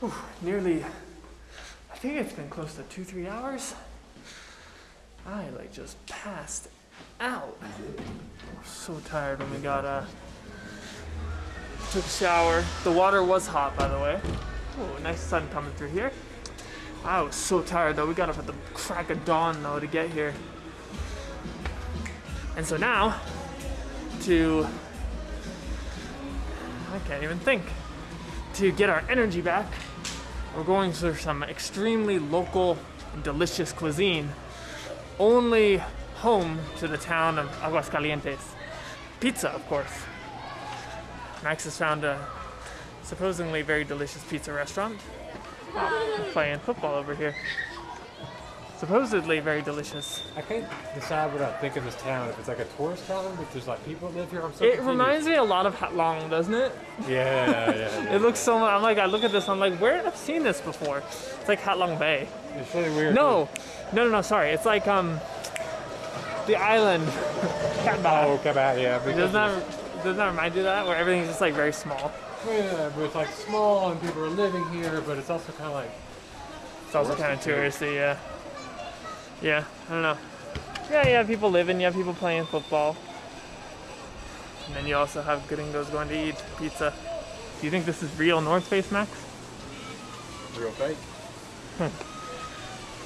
Whew, nearly, I think it's been close to two, three hours. I like just passed out. So tired when we got uh took a shower. The water was hot by the way. Oh, nice sun coming through here. I was so tired though. We got up at the crack of dawn though to get here. And so now to I can't even think. To get our energy back, we're going for some extremely local and delicious cuisine only home to the town of Aguascalientes. Pizza, of course. Max has found a supposedly very delicious pizza restaurant. Oh, playing football over here. Supposedly very delicious. I can't decide what I think of this town. If it's like a tourist town, if there's like people that live here, I'm so It confused. reminds me a lot of Ha Long, doesn't it? Yeah, yeah, yeah. It looks so. much. I'm like, I look at this, I'm like, where have I seen this before? It's like Ha Long Bay. It's really weird. No, no, no, no. Sorry, it's like um, the island. Cat Oh, out, yeah. Doesn't doesn't remind you of that? Where everything's just like very small. Yeah, but it's like small and people are living here, but it's also kind of like It's also kind of touristy, yeah. Yeah, I don't know. Yeah, you have people living, you have people playing football. And then you also have gringos going to eat pizza. Do you think this is real North Face, Max? real fake.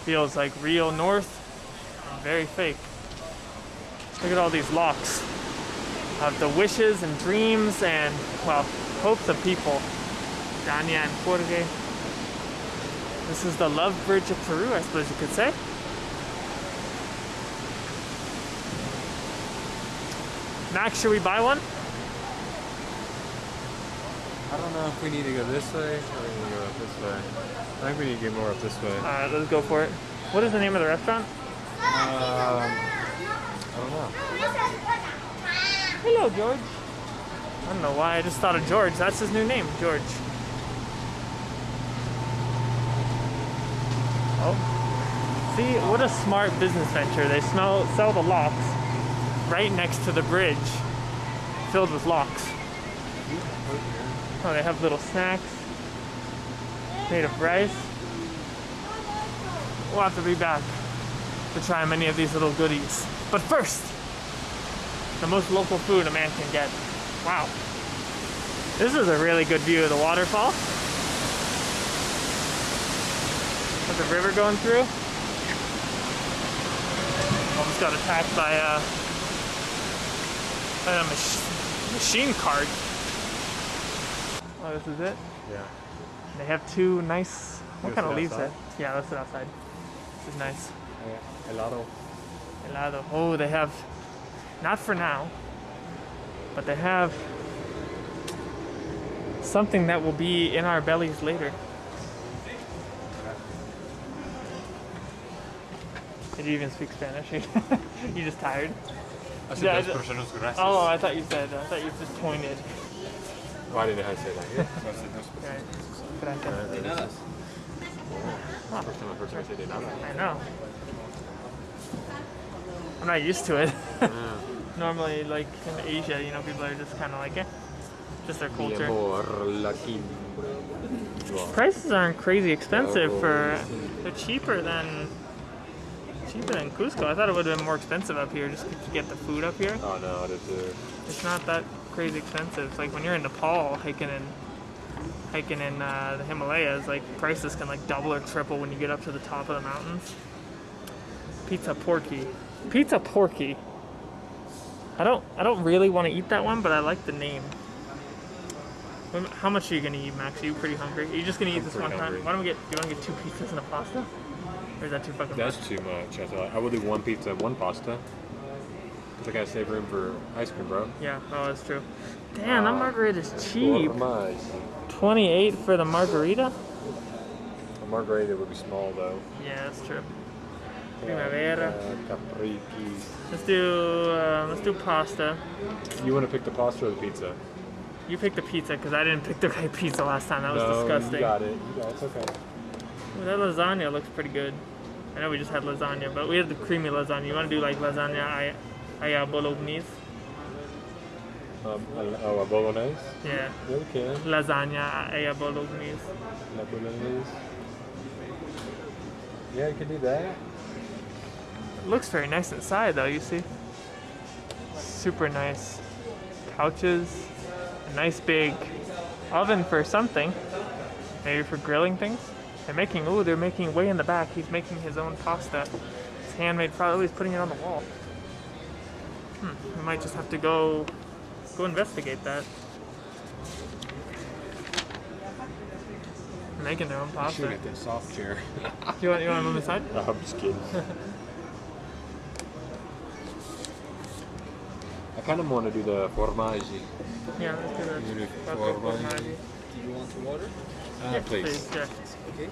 Feels like real North very fake. Look at all these locks of the wishes and dreams and, well, hopes of people. Dania and Jorge. This is the love bridge of Peru, I suppose you could say. Max, should we buy one? I don't know if we need to go this way or we need to go up this way. I think we need to get more up this way. Alright, let's go for it. What is the name of the restaurant? Um, I don't know. Hello, George. I don't know why, I just thought of George. That's his new name, George. Oh. See, what a smart business venture. They smell, sell the locks right next to the bridge filled with locks. Oh, they have little snacks made of rice. We'll have to be back to try many of these little goodies. But first, the most local food a man can get. Wow. This is a really good view of the waterfall. With the river going through. Almost got attacked by a, by a mach- machine cart. Oh, this is it? Yeah. They have two nice. What You kind of leaves outside? that? Yeah, let's sit outside. This is nice. Yeah. Helado. Helado. Oh, they have, not for now, but they have something that will be in our bellies later. Did you even speak Spanish? you just tired? Hace Yeah, dos I- personas gracias. Oh, I thought you said. I thought you just pointed. I didn't know how to say that. Yeah. Right. Gracias. nada. First time I've heard say de nada. I know. I'm not used to it. Normally, like in Asia, you know, people are just kind of like, eh, just their culture. amor, la quim- Prices aren't crazy expensive for. They're cheaper than cheaper than Cusco. I thought it would have been more expensive up here just to get the food up here. Oh no, det är... It's not that crazy expensive. It's like when you're in Nepal hiking in hiking in uh, the Himalayas, like prices can like double or triple when you get up to the top of the mountains. Pizza porky. Pizza porky. I don't I don't really want to eat that one, but I like the name. How much are you gonna eat, Max? Are you pretty hungry? Are you just gonna eat I'm this one hungry. time? Why don't we get? Do you want to get two pizzas and a pasta? Or is that too fucking That's much? too much. I thought I would do one pizza, one pasta. Cause I gotta save room for ice cream, bro. Yeah, oh, that's true. Damn, that Uh, margarita is cheap. Por 28 for the margarita? A margarita would be small though. Yeah, that's true. Primavera. Uh. Let's do uh, let's do pasta. You want to pick the pasta or the pizza? You pick the pizza because I didn't pick the right pizza last time. That was no, disgusting. you got it. You got it. It's okay. Ooh, that lasagna looks pretty good. I know we just had lasagna, but we had the creamy lasagna. You want to do like lasagna ay, ay bolognese? Um, a bolognese? Yeah. Okay. Lasagna e a bolognese. La bolognese. Yeah, you can do that. It looks very nice inside though, you see? Super nice couches, a nice big oven for something. Maybe for grilling things. They're making, ooh, they're making way in the back. He's making his own pasta. It's handmade, probably he's putting it on the wall. Hmm, we might just have to go, go investigate that. Making their own pasta. get that soft chair. You want, you want to move aside? no, I'm just kidding. I kind of want to do the formaggi. Yeah, let's do that. You formaggi. formaggi. Do you want to order? Ah, Yeah, please. yeah. Okay.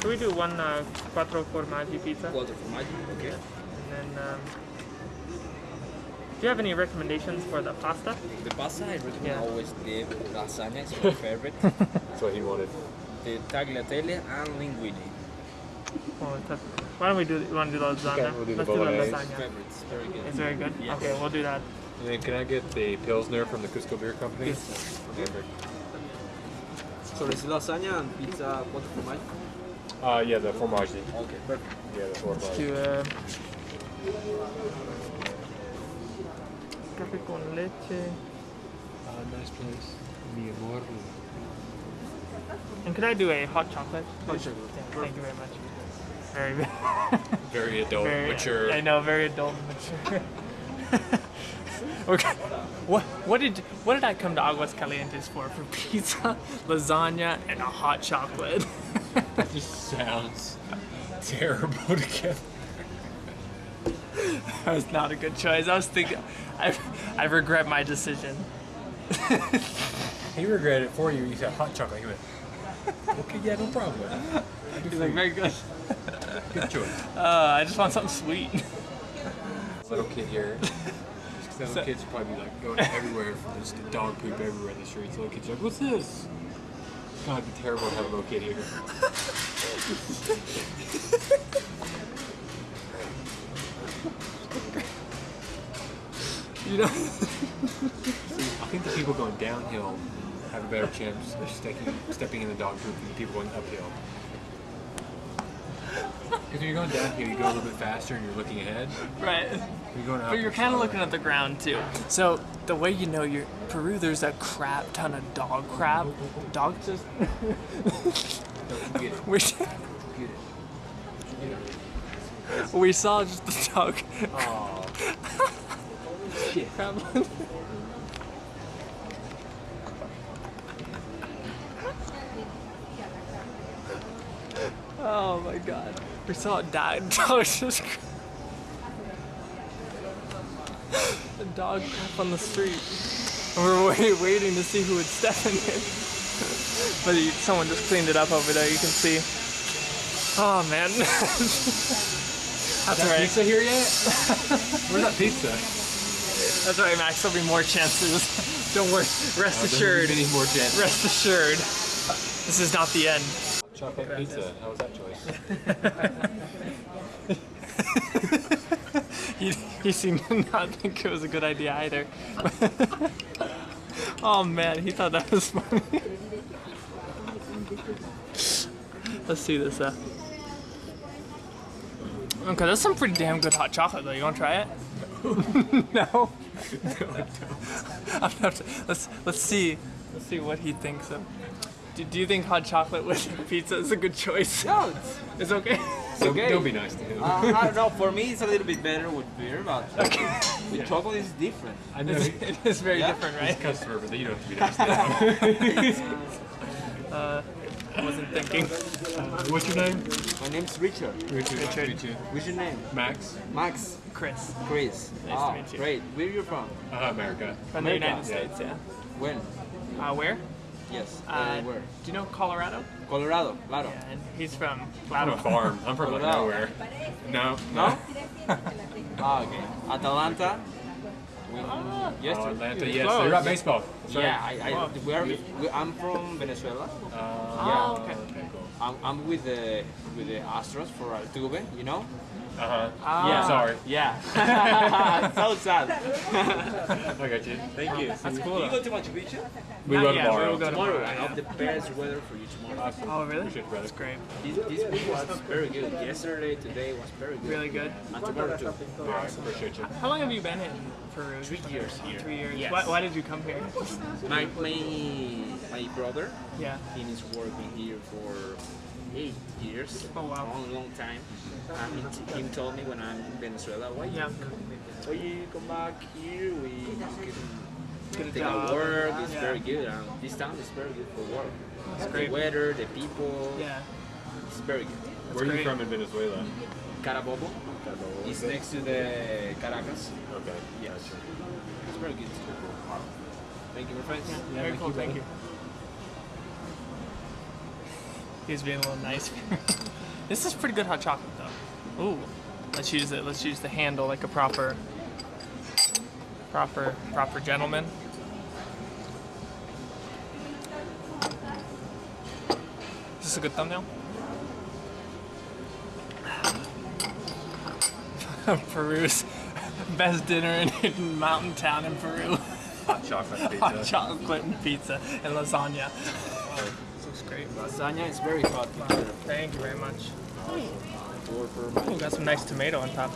Can we do one uh, quattro formaggi pizza? Water for Maggi. Okay. And then, um, do you have any recommendations for the pasta? The pasta I recommend Yeah. always the lasagna. It's my favorite. That's what he wanted. the tagliatelle and linguine. Oh. Why don't we do? You want to do the lasagna? Okay, we'll do the Let's do the lasagna. Favorites. Very good. It's very good. Yes. Okay, we'll do that. And then can I get the Pilsner from the Cusco Beer Company? Yes. Perfect. So it's lasagna and pizza quattro formaggi. Uh, yeah, the formaggi. Okay, perfect. Yeah, the formaggi. To uh, cafe con leche. Uh, nice place. Mi amor. And could I do a hot chocolate? Hot chocolate. Yeah, thank you very much. Very, Very adult, very mature. I know, very adult mature. okay. What what did what did I come to Aguas Calientes for? For pizza, lasagna, and a hot chocolate. That just sounds terrible together. that was not a good choice. I was thinking, I I regret my decision. He regretted it for you. You said hot chocolate. He went, okay, yeah, no problem. He's like very good. Good choice. Uh, I just want something sweet. Little kid here. The little kids probably be like going everywhere from just dog poop everywhere in the streets. Little kids are like, what's this? God, it'd be terrible to have a little kid here. You know. I think the people going downhill have a better chance of stepping, stepping in the dog poop than the people going uphill. Because when you're going downhill, you go a little bit faster and you're looking ahead. Right. You're going up. But you're kind of looking at the ground too. So the way you know you're Peru, there's a crap ton of dog crap. Dog just. Get it. we, Get it. we saw just the dog Aw. crap. oh my god. We saw it die. The dog just. The dog crap on the street. And we were wait, waiting to see who would step in it. But he, someone just cleaned it up over there, you can see. Oh man. That's that right. pizza here yet? Where's that pizza? That's right, Max. There'll be more chances. Don't worry. Rest assured. Many more chances. Rest assured. This is not the end. Chocolate pizza. How was that choice? He, he seemed to not think it was a good idea either. oh man, he thought that was funny. Let's see this. Uh. Okay, that's some pretty damn good hot chocolate though. You want to try it? no. I'm not, let's let's see let's see what he thinks of. Do, do you think hot chocolate with pizza is a good choice? No, it's, It's okay. it's okay. Don't be nice to him. Uh, I don't know. For me, it's a little bit better with beer, but with chocolate it's different. I know It's, it is very Yeah. different, he's right? a customer, but you don't have to be nice to him. I wasn't thinking. What's your name? My name's Richard. Richard. Nice to Richard. meet you. What's your name? Max. Max. Chris Chris. Nice to ah, meet you. Great. Where are you from? Uh, America. from the America. United States, yeah. When? Uh, where? Yes. Uh, Uh, where? Do you know Colorado? Colorado. Claro. Yeah, and he's from I'm a Colorado. farm. I'm from like nowhere. No. No? ah, okay. Atalanta. We, Ah. yes. Oh, Atlanta, yes. Close. They're about baseball. Sorry. Yeah, I, I, we are, we, I'm from Venezuela. Oh, Uh, okay. okay, cool. I'm, I'm with the with the Astros for Altuve, you know. Uh huh. Ah. Yeah. Sorry. Yeah. so sad. I got you. Thank you. That's cool, Do you go to Machu Picchu? We Not go yet, tomorrow. we'll go Tomorrow, tomorrow, I yeah. have the best weather for you tomorrow. Oh, really? Appreciate it, brother. That's great. This, this week was very good. Yesterday, today was very good. Really good. And tomorrow too. Awesome. Appreciate you. How long have you been in Peru? Three years here. Three years. Yes. Why, why did you come here? My, my, my brother, Yeah. he is working here for eight years. Oh, wow. A long, long time. And he, he told me when I'm in Venezuela, why Yeah. why you come back here? We can take a work. It's Yeah. very good. Um, this town is very good for work. It's great. The weather, the people, Yeah. it's very good. Where are you great. from in Venezuela? Carabobo is next to the Caracas. Okay. Yes. It's very good. Thank you, my friends. Yeah, very cool. Thank you. He's being a little nice. this is pretty good hot chocolate though. Ooh. Let's use it. Let's use the handle like a proper, proper, proper gentleman. Is this a good thumbnail? Peru's best dinner in mountain town in Peru. Hot chocolate Hot chocolate and pizza and lasagna. This looks great. Lasagna is very hot. Thank you very much. Ooh, got some nice tomato on top.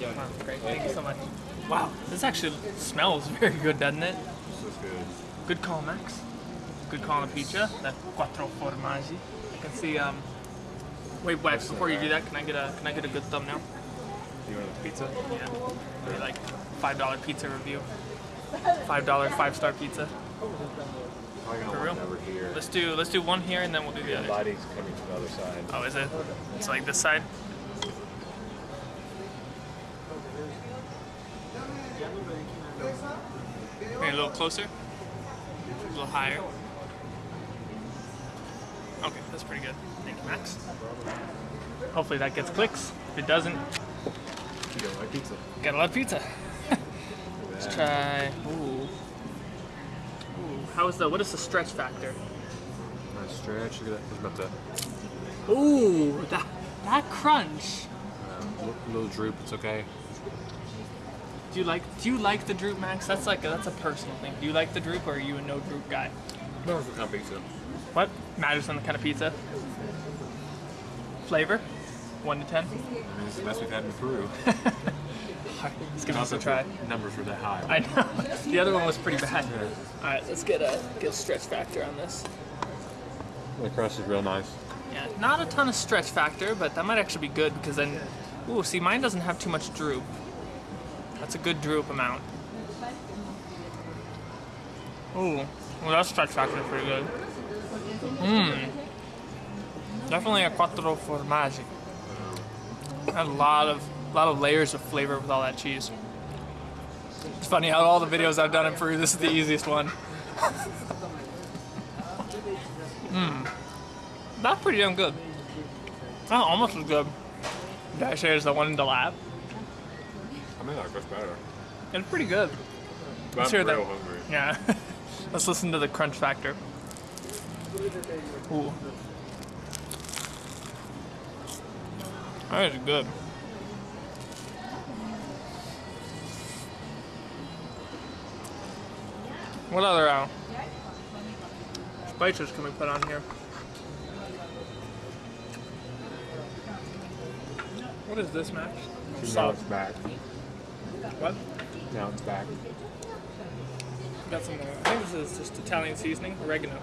Wow, great. Thank you so much. Wow, this actually smells very good, doesn't it? This looks good. Good call, Max. Good call on a pizza. The quattro formaggi. I can see. Um. Wait, Max. Before you do that, can I get a can I get a good thumbnail? You want a pizza? Yeah. Like five dollar pizza review. Five dollar five star pizza. For real? Let's do let's do one here and then we'll do the The other. lighting's coming to the other side. Oh, is it? It's like this side. Maybe a little closer. A little higher. Okay, that's pretty good. Thank you, Max. Hopefully that gets clicks. If it doesn't, You don't like pizza? gotta love pizza. Let's try. Ooh. Ooh. How is the? What is the stretch factor? Nice stretch. Look at that. About to. Ooh, that that crunch. Um, li- little droop. It's okay. Do you like do you like the droop, Max? That's like a, that's a personal thing. Do you like the droop, or are you a no droop guy? No, it's not pizza. What matters on the kind of pizza? Flavor, one to ten. I mean, it's the best we've had in Peru. Alright, let's give this a Also, try. the Numbers were that high. I know the other one was pretty bad. All right, let's get a get a stretch factor on this. The crust is real nice. Yeah, not a ton of stretch factor, but that might actually be good because then, ooh, see, mine doesn't have too much droop. That's a good droop amount. Ooh, well, that stretch factor is pretty good. Mmm. Definitely a quattro formaggi. A lot of, lot of layers of flavor with all that cheese. It's funny how all the videos I've done in Peru, this is the easiest one. Mmm. That's pretty damn good. Oh, almost as good. Say it's the one in the lab? I mean, like, that's better. It's pretty good. But Let's I'm hear that. hungry. Yeah. Let's listen to the crunch factor. Ooh. That is good. What other uh, spices can we put on here? What is this, Max? Now it's back. What? Now it's back. Got some more. I think this is just Italian seasoning, oregano.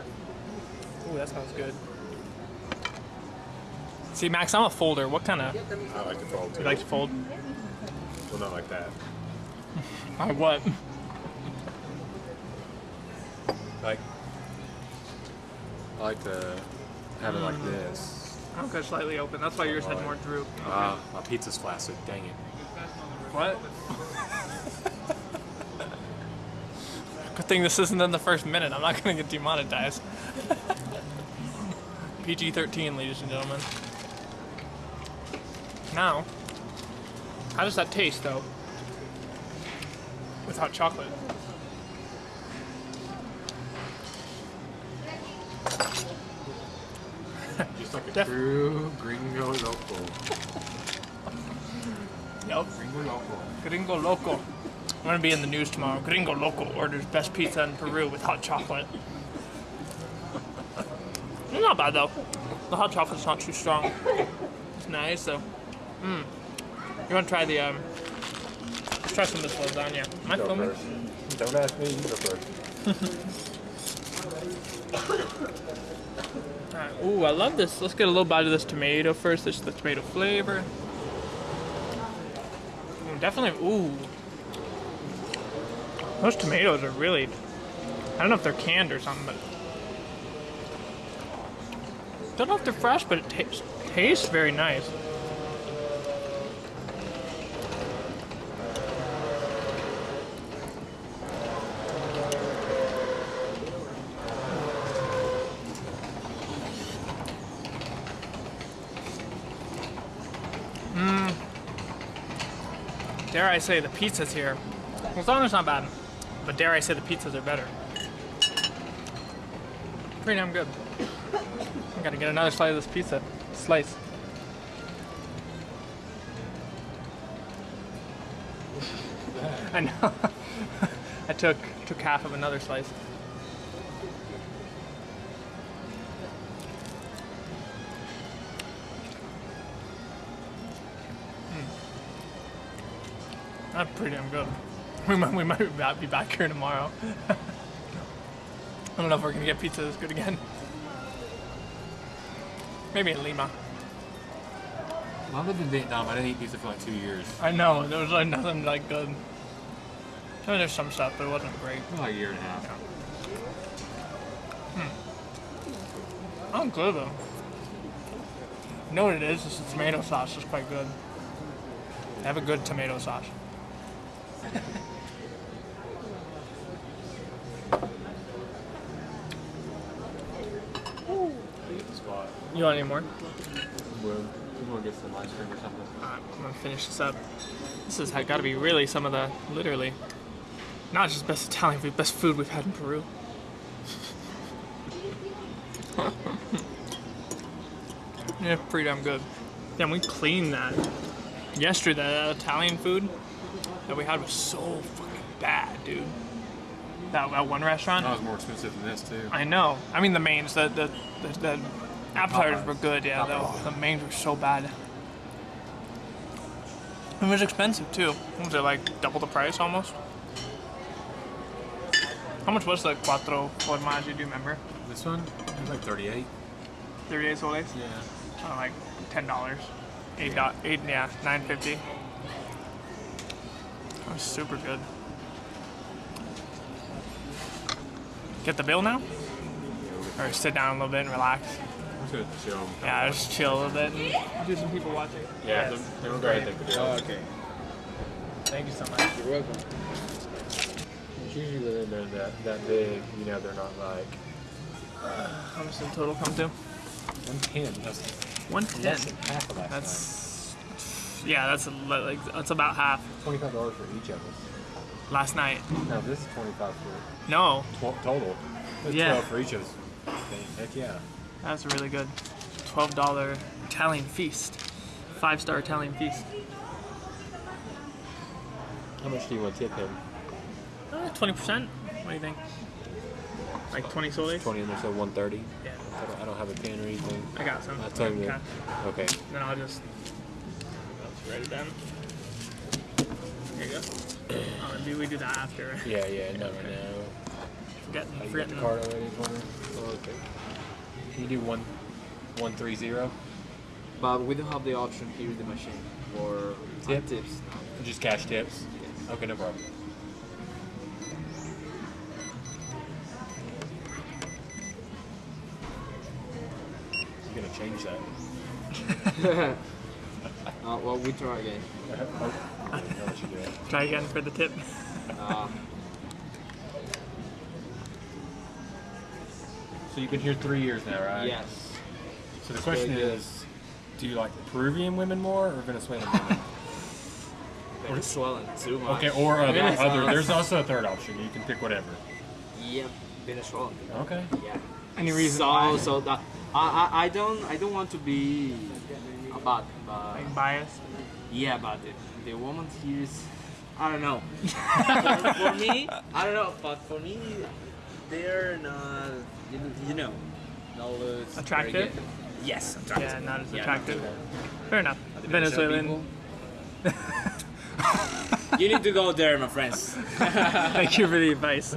Ooh, that sounds good. See, Max, I'm a folder. What kind of I like to fold too. you like to fold? well, not like that. Or what? Like, I like to have it like this. I'll go slightly open. That's why yours had more droop. Ah, my pizza's flaccid. Dang it. What? Good thing this isn't in the first minute. I'm not gonna get demonetized. PG-13, ladies and gentlemen. Now, how does that taste, though? With hot chocolate. Just like a Def- true gringo local. Yep. Gringo local. Gringo Loco. I'm gonna be in the news tomorrow. Gringo Loco orders best pizza in Peru with hot chocolate. It's not bad though. The hot chocolate's not too strong. It's nice though. Mmm. You wanna try the um? Let's try some of this lasagna. Am I Go filming? first. Don't ask me. You go first. Alright. Ooh, I love this. Let's get a little bite of this tomato first. This is the tomato flavor. Ooh, definitely. Ooh. Those tomatoes are really. I don't know if they're canned or something, but. Don't know if they're fresh, but it tastes tastes very nice. Dare I say the pizzas here. Lasagna's not bad, but dare I say the pizzas are better. Pretty damn good. I gotta get another slice of this pizza. Slice. I know. I took took half of another slice. That's pretty damn good. We might, we might be back- here tomorrow. I don't know if we're gonna get pizza this good again. Maybe in Lima. Lived in Vietnam, I didn't eat pizza for like two years. I know there was like nothing like good. I mean, there's some stuff, but it wasn't great. Like a year and a half. Hmm. I'm good though. You know what it is? It's the tomato sauce is quite good. I have a good tomato sauce. You want any more? Well, we want to get some ice cream or something. I'm gonna finish this up. This has got to be really some of the, literally, not just best Italian food, best food we've had in Peru. yeah, pretty damn good. Damn, we cleaned that. Yesterday, that Italian food that we had was so fucking bad, dude. That, that one restaurant. That was more expensive than this too. I know. I mean, the mains, the the, the, the appetizers were good, yeah. Popeyes. The, the mains were so bad. It was expensive too. What was it like double the price almost? How much was the quattro formaggi? Do you remember? This one it was like 38. Thirty-eight soles. Yeah. Oh, like ten dollars. Eight dot eight. Yeah, nine fifty. That was super good. Get the bill now, or sit down a little bit and relax. I'm just gonna chill. Yeah, just chill a little bit and do some people watching. Yeah. Yes. Then we'll go ahead and take the deal. Oh, okay. Thank you so much. You're welcome. It's usually when they're that, that big, you know, they're not like How much did the total come to? 110. That's One ten. less than half of that. That's yeah, that's like that's about half. twenty-five dollars for each of us. Last night. No, this is twenty-five for No, tw- total. That's Yeah. twelve for each of us. Heck yeah. that's really good. Twelve dollar Italian feast. Five star Italian feast. How much do you want to tip him? Uh, Twenty percent. What do you think? Like twenty soles? Twenty and so one thirty. Yeah, I don't, I don't have a pen or anything. I got some. I'll tell you. Okay. Then I'll just write it down. Here you go. Oh, do we do that after? right? Yeah, yeah. No, right now. Forgetting, Oh, you got the card already for me? Oh, okay. Can you do one, one three zero? But we don't have the option here in the machine for Tip? tips. Just cash tips. Yes. Okay, no problem. You're gonna change that. Uh, well, we try again. oh, I'll let you do it. Try again for the tip. Uh, So you've been here three years now, right? yes. So the question Very good. is, do you like Peruvian women more or Venezuelan women? Venezuelan too much. okay, or other, other. There's also a third option. You can pick whatever. Yep, Venezuelan. Okay. Yeah. Any reason so, why? So that I, I, I don't I don't want to be a bad, but Like biased. yeah, but the, the woman here is I don't know. for, for me, I don't know, but for me, they're not you, know- you know, not uh, very Attractive? good. Yes, attractive. Yeah, not as Yeah, attractive. not Fair enough. the Venezuelan. you need to go there, my friends. Thank you for the advice.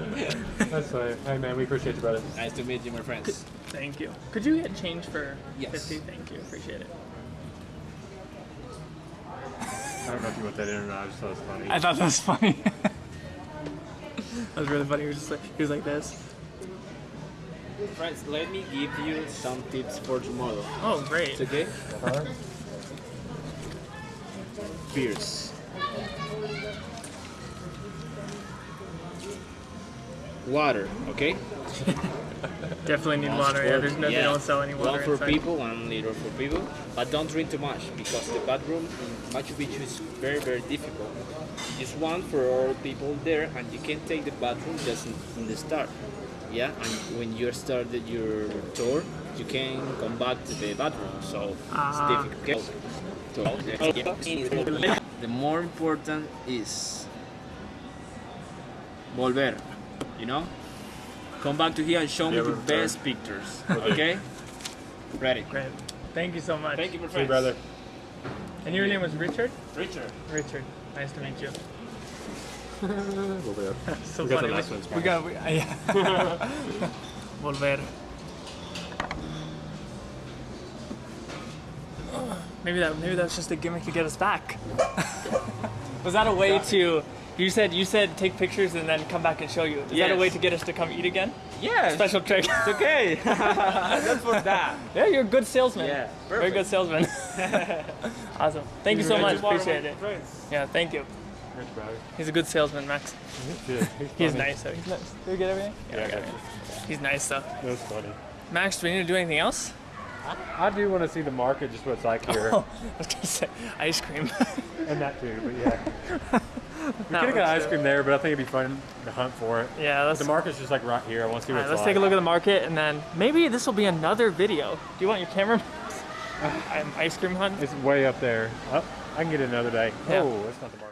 That's fine. Hey man, we appreciate you, brother. nice to meet you, my friends. Thank you. Could you get change for Yes. 50? Thank you. Appreciate it. I don't know if you want that in or not. I just thought it was funny. I thought that was funny. that was really funny. He was just like he was like this. Friends, let me give you some tips for tomorrow. Oh, great. It's okay? Huh? Beers. Water, okay? Definitely need Once water. Yeah, there's no. They don't sell any water One for inside. people, one liter for people. But don't drink too much because the bathroom in Machu Picchu is very, very difficult. Just one for all people there, and you can take the bathroom just in, in the start. Yeah, and when you started your tour, you can come back to the bathroom. So Ah. it's difficult. So, the more important is volver. You know, come back to here and show me Yeah, the return. best pictures. Okay, ready. Great. Thank you so much. Thank you, my See friend. you, brother. And your name was Richard. Richard. Richard. Nice to meet you. We'll do. So We got funny. the last ones, we got. We, yeah. Volver. Maybe that. Maybe that's just a gimmick to get us back. Was that a way to? You said you said take pictures and then come back and show you. Is that a way to get us to come eat again? Yeah, Special trick. it's okay. That's for that. yeah, you're a good salesman. Yeah, Very good salesman. awesome. Thank you so much. Appreciate it. Yeah, thank you. Thanks, brother. He's a good salesman, Max. Yeah, He's funny. nice though. He's nice. Did we get everything? Yeah, we got I got it. He's nice though. That's funny. Max, do we need to do anything else? I do want to see the market, just what it's like here, Oh, I was gonna say ice cream. and that too. But yeah, we could have got ice cream there, but I think it'd be fun to hunt for it. Yeah, let's. The market's just like right here. I want to see what Alright, it's let's like. take a look at the market and then maybe this will be another video. Do you want your camera? I'm ice cream hunting. It's way up there. Oh, I can get it another day. Yeah. Oh, that's not the market.